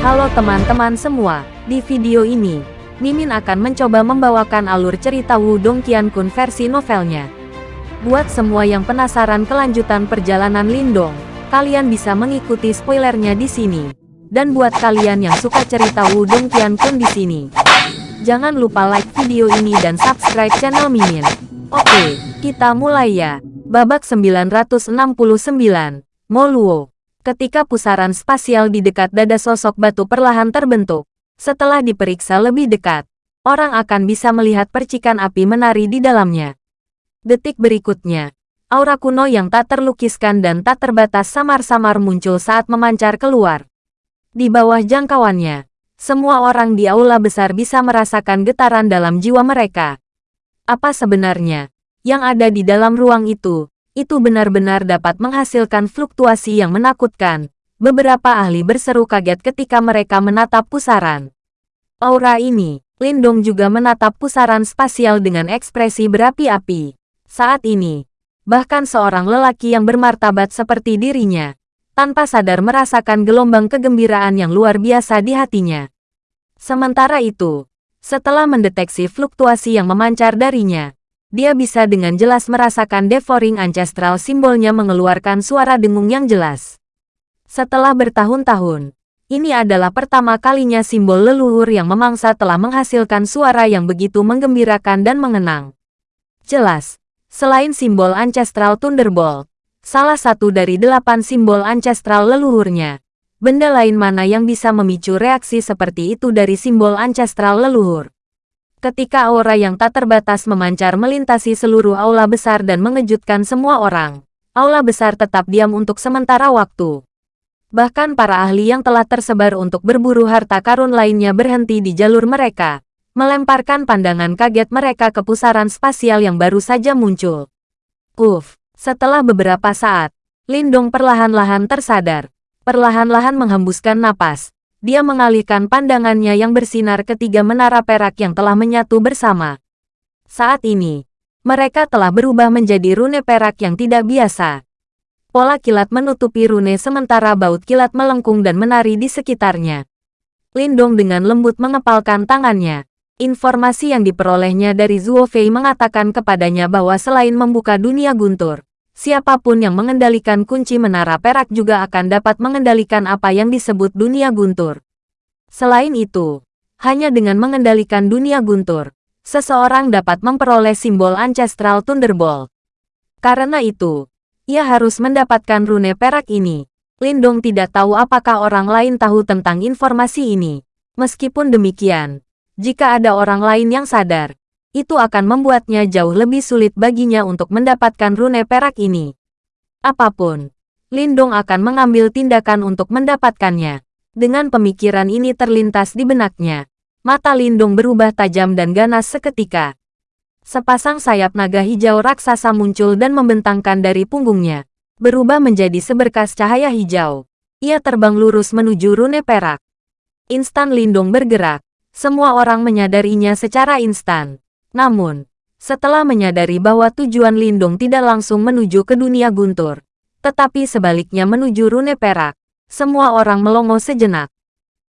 Halo teman-teman semua, di video ini, Mimin akan mencoba membawakan alur cerita Wudong Qiankun versi novelnya. Buat semua yang penasaran kelanjutan perjalanan Lindong, kalian bisa mengikuti spoilernya di sini. Dan buat kalian yang suka cerita Wudong Qiankun di sini, jangan lupa like video ini dan subscribe channel Mimin. Oke, kita mulai ya. Babak 969, Moluo. Ketika pusaran spasial di dekat dada sosok batu perlahan terbentuk, setelah diperiksa lebih dekat, orang akan bisa melihat percikan api menari di dalamnya. Detik berikutnya, aura kuno yang tak terlukiskan dan tak terbatas samar-samar muncul saat memancar keluar. Di bawah jangkauannya, semua orang di aula besar bisa merasakan getaran dalam jiwa mereka. Apa sebenarnya yang ada di dalam ruang itu, itu benar-benar dapat menghasilkan fluktuasi yang menakutkan. Beberapa ahli berseru kaget ketika mereka menatap pusaran. Aura ini, Lindong juga menatap pusaran spasial dengan ekspresi berapi-api. Saat ini, bahkan seorang lelaki yang bermartabat seperti dirinya, tanpa sadar merasakan gelombang kegembiraan yang luar biasa di hatinya. Sementara itu, setelah mendeteksi fluktuasi yang memancar darinya, dia bisa dengan jelas merasakan devouring ancestral simbolnya mengeluarkan suara dengung yang jelas. Setelah bertahun-tahun, ini adalah pertama kalinya simbol leluhur yang memangsa telah menghasilkan suara yang begitu menggembirakan dan mengenang. Jelas, selain simbol ancestral Thunderbolt, salah satu dari delapan simbol ancestral leluhurnya, benda lain mana yang bisa memicu reaksi seperti itu dari simbol ancestral leluhur. Ketika aura yang tak terbatas memancar melintasi seluruh aula besar dan mengejutkan semua orang, aula besar tetap diam untuk sementara waktu. Bahkan para ahli yang telah tersebar untuk berburu harta karun lainnya berhenti di jalur mereka, melemparkan pandangan kaget mereka ke pusaran spasial yang baru saja muncul. Uff, setelah beberapa saat, Lindong perlahan-lahan tersadar, perlahan-lahan menghembuskan napas, dia mengalihkan pandangannya yang bersinar ketiga menara perak yang telah menyatu bersama. Saat ini, mereka telah berubah menjadi rune perak yang tidak biasa. Pola kilat menutupi rune sementara baut kilat melengkung dan menari di sekitarnya. Lindong dengan lembut mengepalkan tangannya. Informasi yang diperolehnya dari Zuo Fei mengatakan kepadanya bahwa selain membuka dunia guntur, siapa pun yang mengendalikan kunci menara perak juga akan dapat mengendalikan apa yang disebut dunia guntur. Selain itu, hanya dengan mengendalikan dunia guntur, seseorang dapat memperoleh simbol Ancestral Thunderbolt. Karena itu, ia harus mendapatkan rune perak ini. Lindong tidak tahu apakah orang lain tahu tentang informasi ini. Meskipun demikian, jika ada orang lain yang sadar, itu akan membuatnya jauh lebih sulit baginya untuk mendapatkan rune perak ini. Apa pun, Lindong akan mengambil tindakan untuk mendapatkannya. Dengan pemikiran ini terlintas di benaknya, mata Lindong berubah tajam dan ganas seketika. Sepasang sayap naga hijau raksasa muncul dan membentangkan dari punggungnya, berubah menjadi seberkas cahaya hijau. Ia terbang lurus menuju rune perak. Instan Lindong bergerak, semua orang menyadarinya secara instan. Namun, setelah menyadari bahwa tujuan Lindung tidak langsung menuju ke dunia guntur, tetapi sebaliknya menuju rune perak, semua orang melongo sejenak.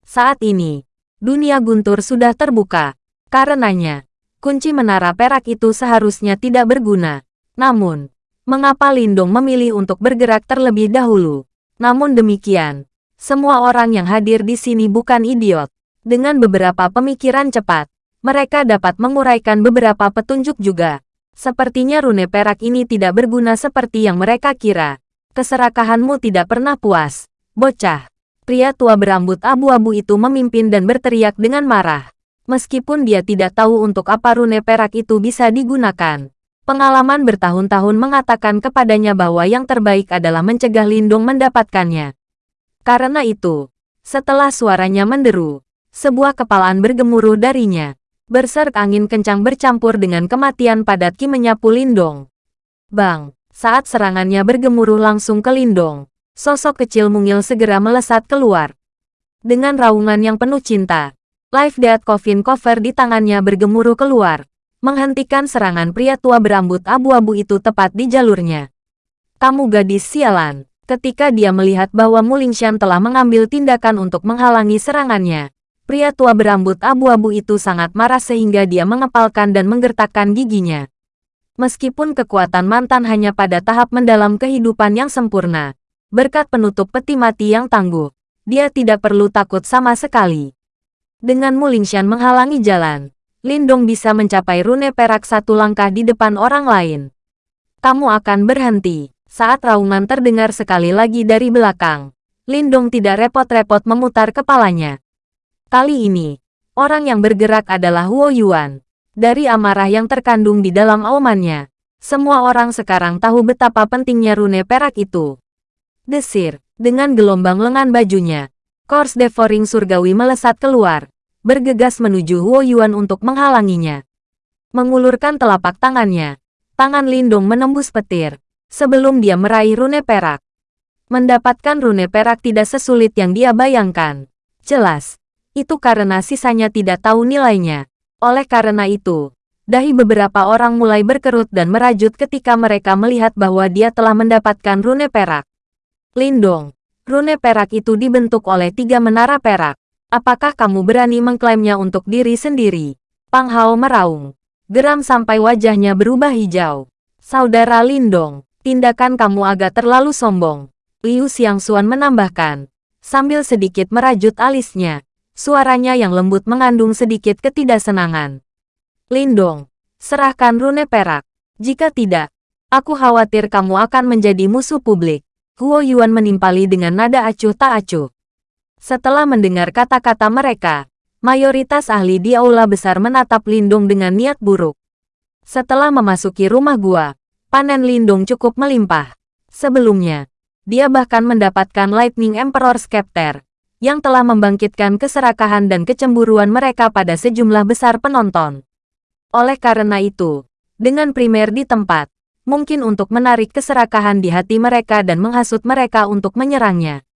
Saat ini, dunia guntur sudah terbuka. Karenanya, kunci menara perak itu seharusnya tidak berguna. Namun, mengapa Lindung memilih untuk bergerak terlebih dahulu? Namun demikian, semua orang yang hadir di sini bukan idiot. Dengan beberapa pemikiran cepat, mereka dapat menguraikan beberapa petunjuk juga. Sepertinya rune perak ini tidak berguna seperti yang mereka kira. Keserakahanmu tidak pernah puas. Bocah. Pria tua berambut abu-abu itu memimpin dan berteriak dengan marah. Meskipun dia tidak tahu untuk apa rune perak itu bisa digunakan. Pengalaman bertahun-tahun mengatakan kepadanya bahwa yang terbaik adalah mencegah Lindung mendapatkannya. Karena itu, setelah suaranya menderu, sebuah kepalaan bergemuruh darinya. Berserk angin kencang bercampur dengan kematian padat Ki menyapu Lindong. Bang, saat serangannya bergemuruh langsung ke Lindong, sosok kecil mungil segera melesat keluar. Dengan raungan yang penuh cinta, Life Death Coffin Cover di tangannya bergemuruh keluar, menghentikan serangan pria tua berambut abu-abu itu tepat di jalurnya. Kamu gadis sialan, Ketika dia melihat bahwa Mulingshan telah mengambil tindakan untuk menghalangi serangannya, pria tua berambut abu-abu itu sangat marah sehingga dia mengepalkan dan menggertakkan giginya. Meskipun kekuatan mantan hanya pada tahap mendalam kehidupan yang sempurna, berkat penutup peti mati yang tangguh, dia tidak perlu takut sama sekali. Dengan Mulingshan menghalangi jalan, Lindong bisa mencapai rune perak satu langkah di depan orang lain. Kamu akan berhenti. Saat raungan terdengar sekali lagi dari belakang, Lindong tidak repot-repot memutar kepalanya. Kali ini, orang yang bergerak adalah Huo Yuan. Dari amarah yang terkandung di dalam aumannya, semua orang sekarang tahu betapa pentingnya rune perak itu. Desir, dengan gelombang lengan bajunya, Kors Devouring Surgawi melesat keluar, bergegas menuju Huo Yuan untuk menghalanginya. Mengulurkan telapak tangannya, tangan Lindung menembus petir, sebelum dia meraih rune perak. Mendapatkan rune perak tidak sesulit yang dia bayangkan. Jelas, itu karena sisanya tidak tahu nilainya. Oleh karena itu, dahi beberapa orang mulai berkerut dan merajut ketika mereka melihat bahwa dia telah mendapatkan rune perak. Lindong, rune perak itu dibentuk oleh tiga menara perak. Apakah kamu berani mengklaimnya untuk diri sendiri? Pang Hao meraung. Geram sampai wajahnya berubah hijau. Saudara Lindong, Tindakan kamu agak terlalu sombong. Liu Xiangxuan menambahkan, sambil sedikit merajut alisnya. Suaranya yang lembut mengandung sedikit ketidaksenangan. Lindong, serahkan rune perak. Jika tidak, aku khawatir kamu akan menjadi musuh publik. Huo Yuan menimpali dengan nada acuh tak acuh. Setelah mendengar kata-kata mereka, mayoritas ahli di aula besar menatap Lindong dengan niat buruk. Setelah memasuki rumah gua, panen lindung cukup melimpah. Sebelumnya, dia bahkan mendapatkan Lightning Emperor Scepter, yang telah membangkitkan keserakahan dan kecemburuan mereka pada sejumlah besar penonton. Oleh karena itu, dengan primer di tempat, mungkin untuk menarik keserakahan di hati mereka dan menghasut mereka untuk menyerangnya.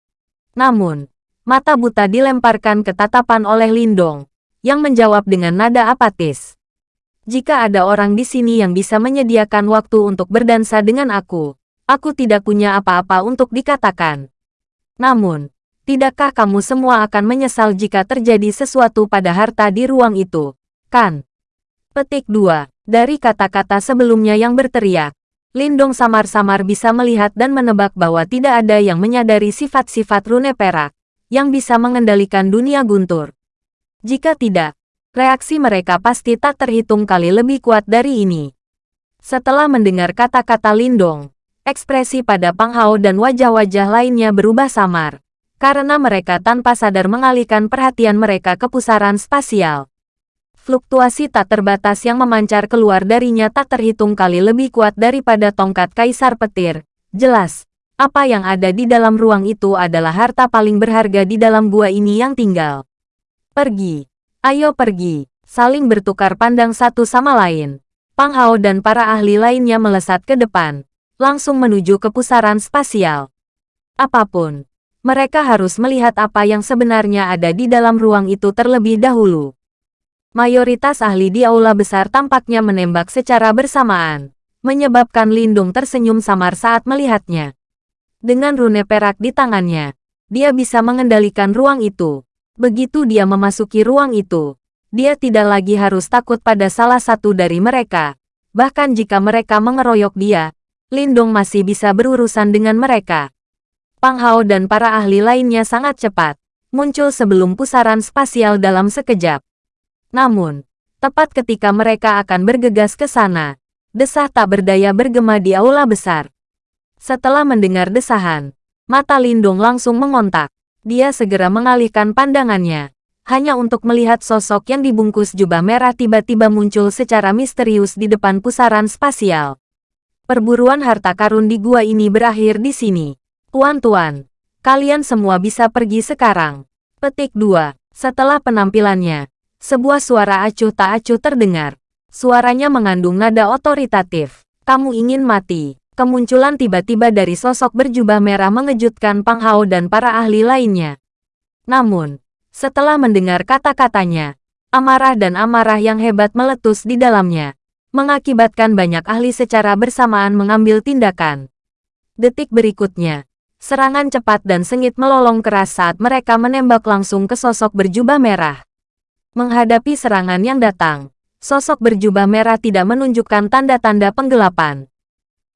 Namun, mata buta dilemparkan ke tatapan oleh Lindong, yang menjawab dengan nada apatis. Jika ada orang di sini yang bisa menyediakan waktu untuk berdansa dengan aku, aku tidak punya apa-apa untuk dikatakan. Namun, tidakkah kamu semua akan menyesal jika terjadi sesuatu pada harta di ruang itu, kan? Petik 2. Dari kata-kata sebelumnya yang berteriak, Lindong samar-samar bisa melihat dan menebak bahwa tidak ada yang menyadari sifat-sifat rune perak, yang bisa mengendalikan dunia guntur. Jika tidak, reaksi mereka pasti tak terhitung kali lebih kuat dari ini. Setelah mendengar kata-kata Lindong, ekspresi pada Pang Hao dan wajah-wajah lainnya berubah samar, karena mereka tanpa sadar mengalihkan perhatian mereka ke pusaran spasial. Fluktuasi tak terbatas yang memancar keluar darinya tak terhitung kali lebih kuat daripada tongkat kaisar petir. Jelas, apa yang ada di dalam ruang itu adalah harta paling berharga di dalam gua ini yang tinggal. Pergi. Ayo pergi, saling bertukar pandang satu sama lain. Pang Hao dan para ahli lainnya melesat ke depan, langsung menuju ke pusaran spasial. Apa pun, mereka harus melihat apa yang sebenarnya ada di dalam ruang itu terlebih dahulu. Mayoritas ahli di aula besar tampaknya menembak secara bersamaan, menyebabkan Lindung tersenyum samar saat melihatnya. Dengan rune perak di tangannya, dia bisa mengendalikan ruang itu. Begitu dia memasuki ruang itu, dia tidak lagi harus takut pada salah satu dari mereka. Bahkan jika mereka mengeroyok dia, Lindong masih bisa berurusan dengan mereka. Pang Hao dan para ahli lainnya sangat cepat, muncul sebelum pusaran spasial dalam sekejap. Namun, tepat ketika mereka akan bergegas ke sana, desah tak berdaya bergema di aula besar. Setelah mendengar desahan, mata Lindong langsung mengontak. Dia segera mengalihkan pandangannya, hanya untuk melihat sosok yang dibungkus jubah merah tiba-tiba muncul secara misterius di depan pusaran spasial. Perburuan harta karun di gua ini berakhir di sini. Tuan-tuan, kalian semua bisa pergi sekarang. Petik 2. Setelah penampilannya, sebuah suara acuh tak acuh terdengar. Suaranya mengandung nada otoritatif. Kamu ingin mati. Kemunculan tiba-tiba dari sosok berjubah merah mengejutkan Pang Hao dan para ahli lainnya. Namun, setelah mendengar kata-katanya, amarah dan amarah yang hebat meletus di dalamnya, mengakibatkan banyak ahli secara bersamaan mengambil tindakan. Detik berikutnya, Serangan cepat dan sengit melolong keras saat mereka menembak langsung ke sosok berjubah merah. Menghadapi serangan yang datang, sosok berjubah merah tidak menunjukkan tanda-tanda penggelapan.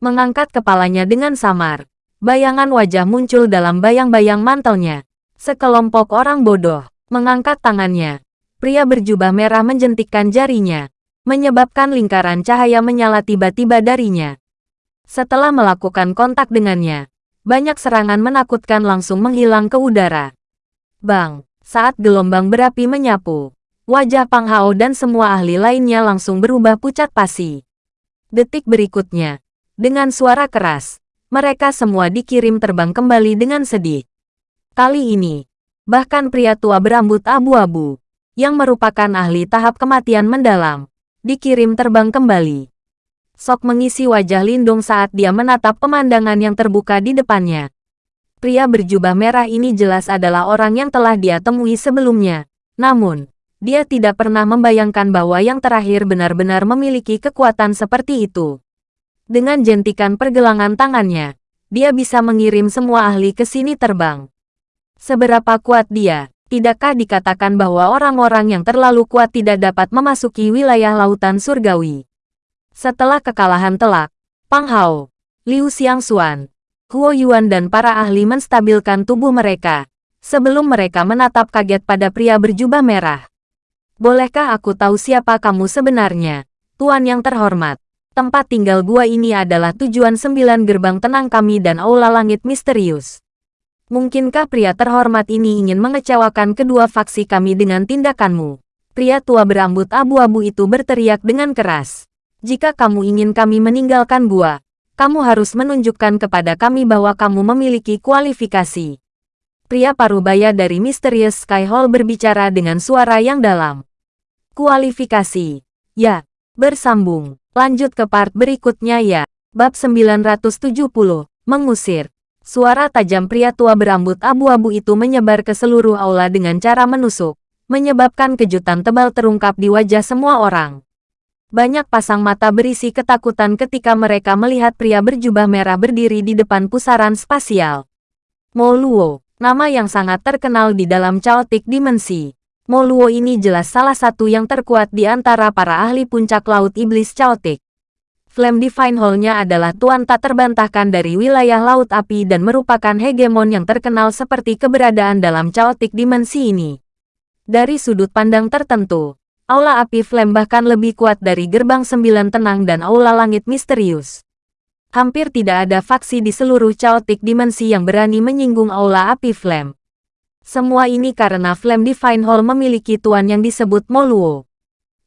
Mengangkat kepalanya dengan samar, bayangan wajah muncul dalam bayang-bayang mantelnya. Sekelompok orang bodoh mengangkat tangannya. Pria berjubah merah menjentikkan jarinya, menyebabkan lingkaran cahaya menyala tiba-tiba darinya. Setelah melakukan kontak dengannya, banyak serangan menakutkan langsung menghilang ke udara. Bang, saat gelombang berapi menyapu, wajah Pang Hao dan semua ahli lainnya langsung berubah pucat pasi. Detik berikutnya, dengan suara keras, mereka semua dikirim terbang kembali dengan sedih. Kali ini, bahkan pria tua berambut abu-abu, yang merupakan ahli tahap kematian mendalam, dikirim terbang kembali. Sok mengisi wajah Lindung saat dia menatap pemandangan yang terbuka di depannya. Pria berjubah merah ini jelas adalah orang yang telah dia temui sebelumnya. Namun, dia tidak pernah membayangkan bahwa yang terakhir benar-benar memiliki kekuatan seperti itu. Dengan jentikan pergelangan tangannya, dia bisa mengirim semua ahli ke sini terbang. Seberapa kuat dia, tidakkah dikatakan bahwa orang-orang yang terlalu kuat tidak dapat memasuki wilayah lautan surgawi? Setelah kekalahan telak, Pang Hao, Liu Xiangxuan, Huo Yuan dan para ahli menstabilkan tubuh mereka, sebelum mereka menatap kaget pada pria berjubah merah. Bolehkah aku tahu siapa kamu sebenarnya, Tuan yang terhormat? Tempat tinggal gua ini adalah tujuan sembilan gerbang tenang kami dan aula langit misterius. Mungkinkah pria terhormat ini ingin mengecewakan kedua faksi kami dengan tindakanmu? Pria tua berambut abu-abu itu berteriak dengan keras. Jika kamu ingin kami meninggalkan gua, kamu harus menunjukkan kepada kami bahwa kamu memiliki kualifikasi. Pria parubaya dari Mysterious Sky Hall berbicara dengan suara yang dalam. Kualifikasi. Ya, bersambung. Lanjut ke part berikutnya ya. Bab 970, mengusir. Suara tajam pria tua berambut abu-abu itu menyebar ke seluruh aula dengan cara menusuk, menyebabkan kejutan tebal terungkap di wajah semua orang. Banyak pasang mata berisi ketakutan ketika mereka melihat pria berjubah merah berdiri di depan pusaran spasial. Mo Luo, nama yang sangat terkenal di dalam caotik dimensi. Mo Luo ini jelas salah satu yang terkuat di antara para ahli puncak laut iblis caotik. Flame Divine Hall-nya adalah tuan tak terbantahkan dari wilayah Laut Api dan merupakan hegemon yang terkenal seperti keberadaan dalam caotik dimensi ini. Dari sudut pandang tertentu, Aula api Flame bahkan lebih kuat dari gerbang sembilan tenang dan aula langit misterius. Hampir tidak ada faksi di seluruh chaotic dimensi yang berani menyinggung aula api Flame. Semua ini karena Flame Divine Hall memiliki tuan yang disebut Moluo.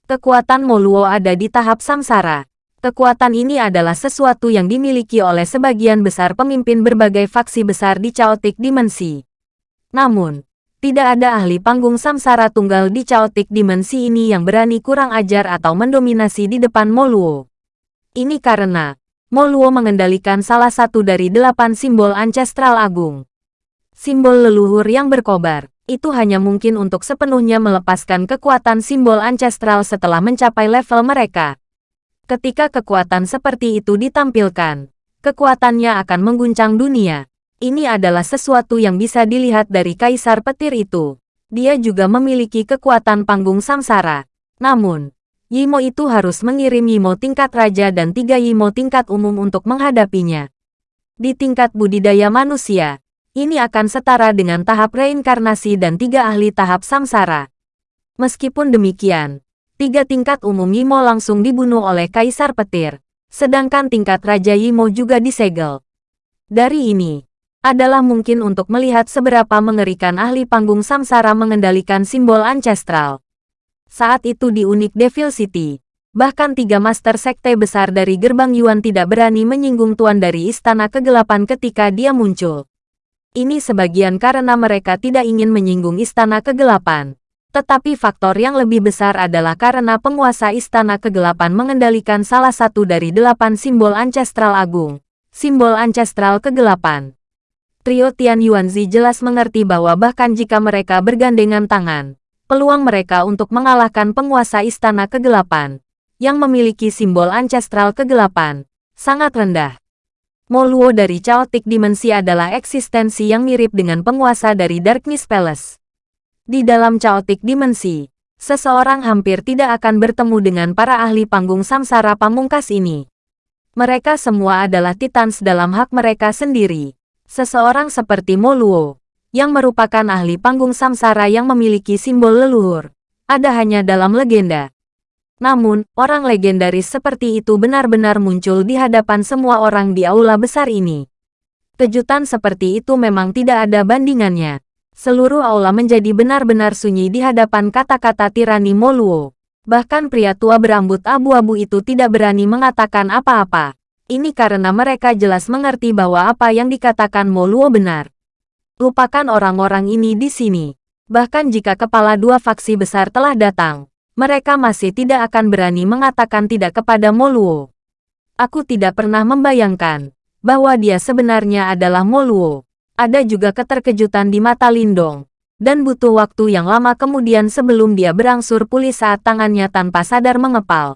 Kekuatan Moluo ada di tahap samsara. Kekuatan ini adalah sesuatu yang dimiliki oleh sebagian besar pemimpin berbagai faksi besar di chaotic dimensi. Namun, tidak ada ahli panggung samsara tunggal di caotik dimensi ini yang berani kurang ajar atau mendominasi di depan Moluo. Ini karena, Moluo mengendalikan salah satu dari delapan simbol ancestral agung. Simbol leluhur yang berkobar, itu hanya mungkin untuk sepenuhnya melepaskan kekuatan simbol ancestral setelah mencapai level mereka. Ketika kekuatan seperti itu ditampilkan, kekuatannya akan mengguncang dunia. Ini adalah sesuatu yang bisa dilihat dari Kaisar Petir itu. Dia juga memiliki kekuatan panggung samsara. Namun, Yimo itu harus mengirim Yimo tingkat raja dan tiga Yimo tingkat umum untuk menghadapinya. Di tingkat budidaya manusia, ini akan setara dengan tahap reinkarnasi dan tiga ahli tahap samsara. Meskipun demikian, tiga tingkat umum Yimo langsung dibunuh oleh Kaisar Petir, sedangkan tingkat Raja Yimo juga disegel. Dari ini, adalah mungkin untuk melihat seberapa mengerikan ahli panggung samsara mengendalikan simbol ancestral. Saat itu di unik Devil City, bahkan tiga master sekte besar dari gerbang Yuan tidak berani menyinggung tuan dari istana kegelapan ketika dia muncul. Ini sebagian karena mereka tidak ingin menyinggung istana kegelapan. Tetapi faktor yang lebih besar adalah karena penguasa istana kegelapan mengendalikan salah satu dari delapan simbol ancestral agung, simbol ancestral kegelapan. Trio Tian Yuanzi jelas mengerti bahwa bahkan jika mereka bergandengan tangan, peluang mereka untuk mengalahkan penguasa istana kegelapan, yang memiliki simbol ancestral kegelapan, sangat rendah. Moluo dari Chaotic Dimensi adalah eksistensi yang mirip dengan penguasa dari Darkness Palace. Di dalam Chaotic Dimensi, seseorang hampir tidak akan bertemu dengan para ahli panggung samsara pamungkas ini. Mereka semua adalah titans dalam hak mereka sendiri. Seseorang seperti Moluo, yang merupakan ahli panggung samsara yang memiliki simbol leluhur, ada hanya dalam legenda. Namun, orang legendaris seperti itu benar-benar muncul di hadapan semua orang di aula besar ini. Kejutan seperti itu memang tidak ada bandingannya. Seluruh aula menjadi benar-benar sunyi di hadapan kata-kata tirani Moluo. Bahkan pria tua berambut abu-abu itu tidak berani mengatakan apa-apa. Ini karena mereka jelas mengerti bahwa apa yang dikatakan Moluo benar. Lupakan orang-orang ini di sini. Bahkan jika kepala dua faksi besar telah datang, mereka masih tidak akan berani mengatakan tidak kepada Moluo. Aku tidak pernah membayangkan bahwa dia sebenarnya adalah Moluo. Ada juga keterkejutan di mata Lindong, dan butuh waktu yang lama kemudian sebelum dia berangsur pulih saat tangannya tanpa sadar mengepal.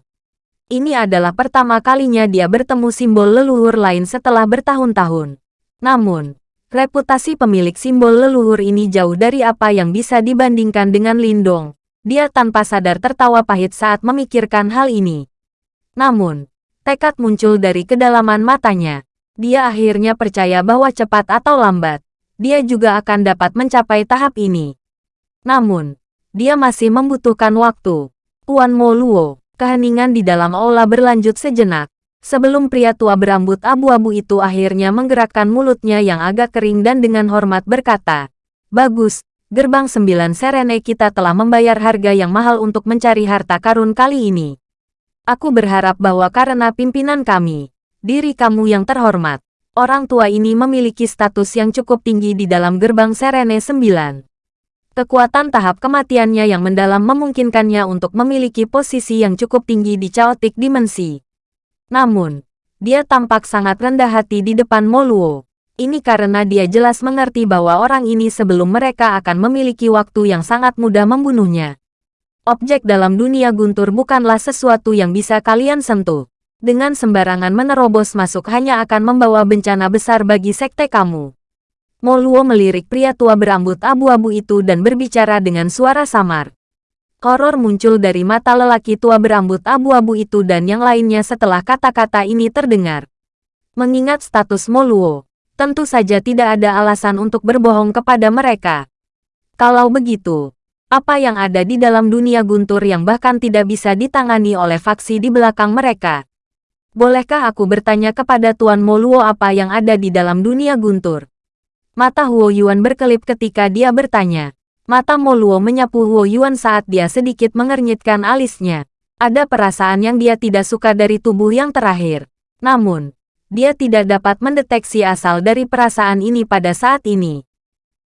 Ini adalah pertama kalinya dia bertemu simbol leluhur lain setelah bertahun-tahun. Namun, reputasi pemilik simbol leluhur ini jauh dari apa yang bisa dibandingkan dengan Lindong. Dia tanpa sadar tertawa pahit saat memikirkan hal ini. Namun, tekad muncul dari kedalaman matanya. Dia akhirnya percaya bahwa cepat atau lambat, dia juga akan dapat mencapai tahap ini. Namun, dia masih membutuhkan waktu. Puan Mo Luo keheningan di dalam aula berlanjut sejenak. Sebelum pria tua berambut abu-abu itu akhirnya menggerakkan mulutnya yang agak kering dan dengan hormat berkata, Bagus, gerbang sembilan Serene kita telah membayar harga yang mahal untuk mencari harta karun kali ini. Aku berharap bahwa karena pimpinan kami, diri kamu yang terhormat, orang tua ini memiliki status yang cukup tinggi di dalam gerbang Serene sembilan. Kekuatan tahap kematiannya yang mendalam memungkinkannya untuk memiliki posisi yang cukup tinggi di chaotic dimensi. Namun, dia tampak sangat rendah hati di depan Moluo. Ini karena dia jelas mengerti bahwa orang ini sebelum mereka akan memiliki waktu yang sangat mudah membunuhnya. Objek dalam dunia guntur bukanlah sesuatu yang bisa kalian sentuh. Dengan sembarangan menerobos masuk hanya akan membawa bencana besar bagi sekte kamu. Moluo melirik pria tua berambut abu-abu itu dan berbicara dengan suara samar. Horor muncul dari mata lelaki tua berambut abu-abu itu dan yang lainnya setelah kata-kata ini terdengar. Mengingat status Moluo, tentu saja tidak ada alasan untuk berbohong kepada mereka. Kalau begitu, apa yang ada di dalam dunia guntur yang bahkan tidak bisa ditangani oleh faksi di belakang mereka? Bolehkah aku bertanya kepada Tuan Moluo apa yang ada di dalam dunia guntur? Mata Huo Yuan berkelip ketika dia bertanya. Mata Mo Luo menyapu Huo Yuan saat dia sedikit mengernyitkan alisnya. Ada perasaan yang dia tidak suka dari tubuh yang terakhir. Namun, dia tidak dapat mendeteksi asal dari perasaan ini pada saat ini.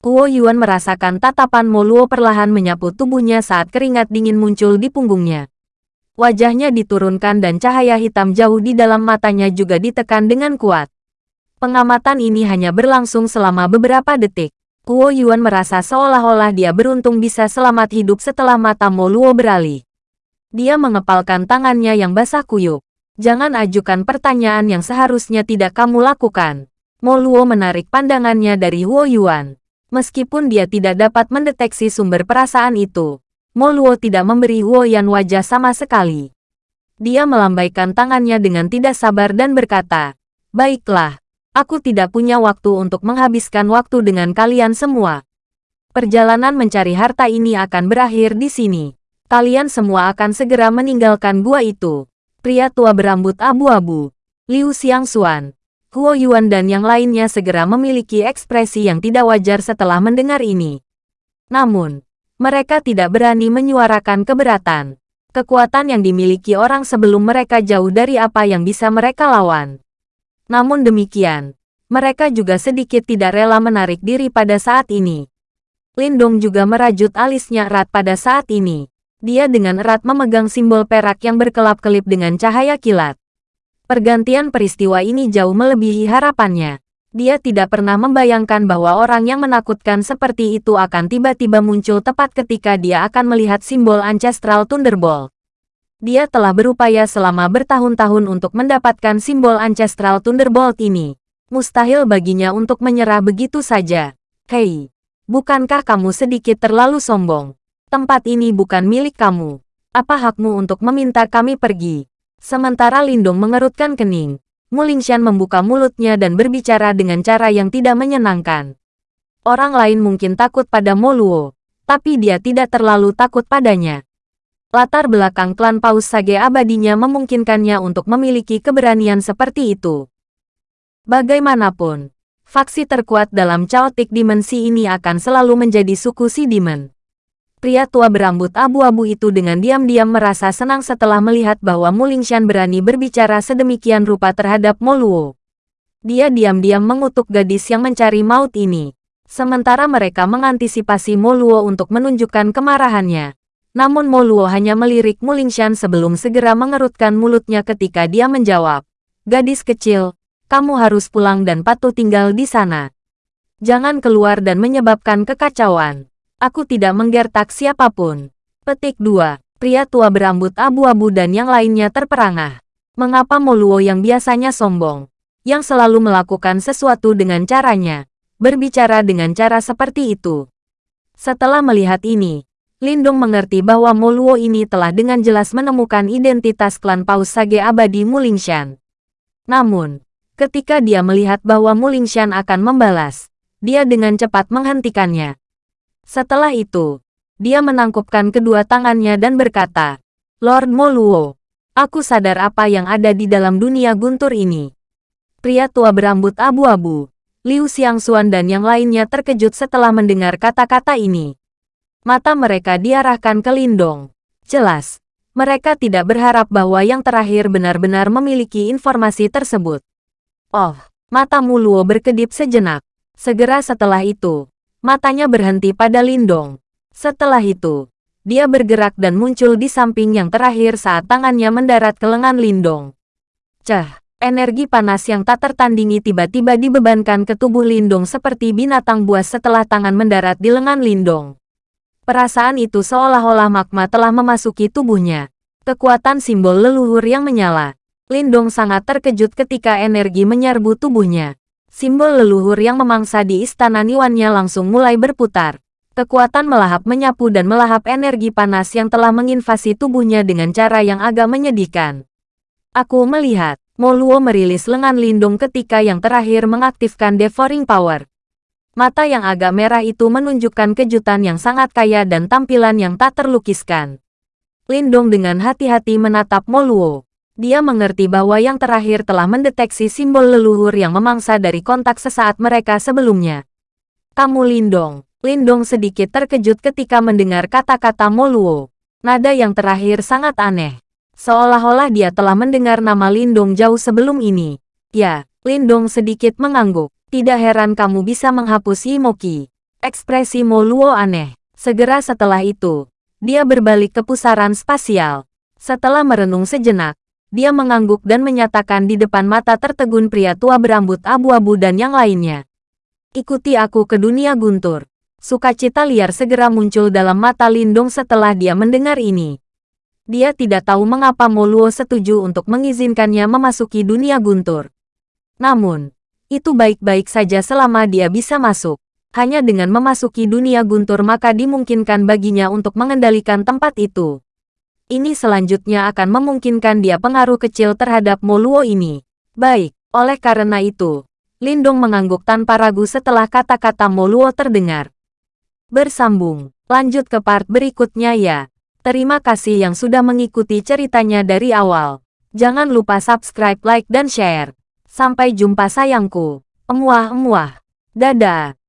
Huo Yuan merasakan tatapan Mo Luo perlahan menyapu tubuhnya saat keringat dingin muncul di punggungnya. Wajahnya diturunkan dan cahaya hitam jauh di dalam matanya juga ditekan dengan kuat. Pengamatan ini hanya berlangsung selama beberapa detik. Kuo Yuan merasa seolah-olah dia beruntung bisa selamat hidup setelah mata Mo Luo beralih. Dia mengepalkan tangannya yang basah kuyup. Jangan ajukan pertanyaan yang seharusnya tidak kamu lakukan. Mo Luo menarik pandangannya dari Huo Yuan. Meskipun dia tidak dapat mendeteksi sumber perasaan itu, Mo Luo tidak memberi Huo Yuan wajah sama sekali. Dia melambaikan tangannya dengan tidak sabar dan berkata, Baiklah, Aku tidak punya waktu untuk menghabiskan waktu dengan kalian semua. Perjalanan mencari harta ini akan berakhir di sini. Kalian semua akan segera meninggalkan gua itu. Pria tua berambut abu-abu, Liu Xiangxuan, Huo Yuan dan yang lainnya segera memiliki ekspresi yang tidak wajar setelah mendengar ini. Namun, mereka tidak berani menyuarakan keberatan. Kekuatan yang dimiliki orang sebelum mereka jauh dari apa yang bisa mereka lawan. Namun demikian, mereka juga sedikit tidak rela menarik diri pada saat ini. Lindong juga merajut alisnya erat pada saat ini. Dia dengan erat memegang simbol perak yang berkelap-kelip dengan cahaya kilat. Pergantian peristiwa ini jauh melebihi harapannya. Dia tidak pernah membayangkan bahwa orang yang menakutkan seperti itu akan tiba-tiba muncul tepat ketika dia akan melihat simbol Ancestral Thunderbolt. Dia telah berupaya selama bertahun-tahun untuk mendapatkan simbol Ancestral Thunderbolt ini. Mustahil baginya untuk menyerah begitu saja. Hei, bukankah kamu sedikit terlalu sombong? Tempat ini bukan milik kamu. Apa hakmu untuk meminta kami pergi? Sementara Lindong mengerutkan kening, Mulingshan membuka mulutnya dan berbicara dengan cara yang tidak menyenangkan. Orang lain mungkin takut pada Moluo, tapi dia tidak terlalu takut padanya. Latar belakang klan Paus Sage abadinya memungkinkannya untuk memiliki keberanian seperti itu. Bagaimanapun, faksi terkuat dalam Chaotic Dimensi ini akan selalu menjadi suku Si Demon. Pria tua berambut abu-abu itu dengan diam-diam merasa senang setelah melihat bahwa Mulingshan berani berbicara sedemikian rupa terhadap Moluo. Dia diam-diam mengutuk gadis yang mencari maut ini. Sementara mereka mengantisipasi Moluo untuk menunjukkan kemarahannya. Namun Moluo hanya melirik Mulingshan sebelum segera mengerutkan mulutnya ketika dia menjawab. Gadis kecil, kamu harus pulang dan patuh tinggal di sana. Jangan keluar dan menyebabkan kekacauan. Aku tidak menggertak siapa pun. Petik 2. Pria tua berambut abu-abu dan yang lainnya terperangah. Mengapa Moluo yang biasanya sombong, yang selalu melakukan sesuatu dengan caranya, berbicara dengan cara seperti itu? Setelah melihat ini, Lindung mengerti bahwa Moluo ini telah dengan jelas menemukan identitas klan Paus Sage Abadi Mulingshan. Namun, Ketika dia melihat bahwa Mulingshan akan membalas, dia dengan cepat menghentikannya. Setelah itu, dia menangkupkan kedua tangannya dan berkata, Lord Moluo, aku sadar apa yang ada di dalam dunia guntur ini. Pria tua berambut abu-abu, Liu Xiangxuan dan yang lainnya terkejut setelah mendengar kata-kata ini. Mata mereka diarahkan ke Lindong. Jelas, mereka tidak berharap bahwa yang terakhir benar-benar memiliki informasi tersebut. Oh, mata Muluo berkedip sejenak. Segera setelah itu, matanya berhenti pada Lindong. Setelah itu, dia bergerak dan muncul di samping yang terakhir saat tangannya mendarat ke lengan Lindong. Cah, energi panas yang tak tertandingi tiba-tiba dibebankan ke tubuh Lindong seperti binatang buas setelah tangan mendarat di lengan Lindong. Perasaan itu seolah-olah magma telah memasuki tubuhnya. Kekuatan simbol leluhur yang menyala. Lindong sangat terkejut ketika energi menyerbu tubuhnya. Simbol leluhur yang memangsa di istana Niwannya langsung mulai berputar. Kekuatan melahap menyapu dan melahap energi panas yang telah menginvasi tubuhnya dengan cara yang agak menyedihkan. Aku melihat, Moluo merilis lengan Lindung ketika yang terakhir mengaktifkan Devouring Power. Mata yang agak merah itu menunjukkan kejutan yang sangat kaya dan tampilan yang tak terlukiskan. Lindong dengan hati-hati menatap Moluo. Dia mengerti bahwa yang terakhir telah mendeteksi simbol leluhur yang memangsa dari kontak sesaat mereka sebelumnya. Kamu Lindong. Lindong sedikit terkejut ketika mendengar kata-kata Moluo. Nada yang terakhir sangat aneh. Seolah-olah dia telah mendengar nama Lindong jauh sebelum ini. Ya, Lindong sedikit mengangguk. Tidak heran kamu bisa menghapus Imoki. Ekspresi Moluo aneh. Segera setelah itu, dia berbalik ke pusaran spasial. Setelah merenung sejenak, dia mengangguk dan menyatakan di depan mata tertegun pria tua berambut abu-abu dan yang lainnya. Ikuti aku ke dunia guntur. Sukacita liar segera muncul dalam mata Lindung setelah dia mendengar ini. Dia tidak tahu mengapa Moluo setuju untuk mengizinkannya memasuki dunia guntur. Namun, itu baik-baik saja selama dia bisa masuk. Hanya dengan memasuki dunia guntur maka dimungkinkan baginya untuk mengendalikan tempat itu ini selanjutnya akan memungkinkan dia pengaruh kecil terhadap Moluo ini. Baik, oleh karena itu, Lindong mengangguk tanpa ragu setelah kata-kata Moluo terdengar. Bersambung, lanjut ke part berikutnya ya. Terima kasih yang sudah mengikuti ceritanya dari awal. Jangan lupa subscribe, like, dan share. Sampai jumpa sayangku. Emuah-emuah. Dadah.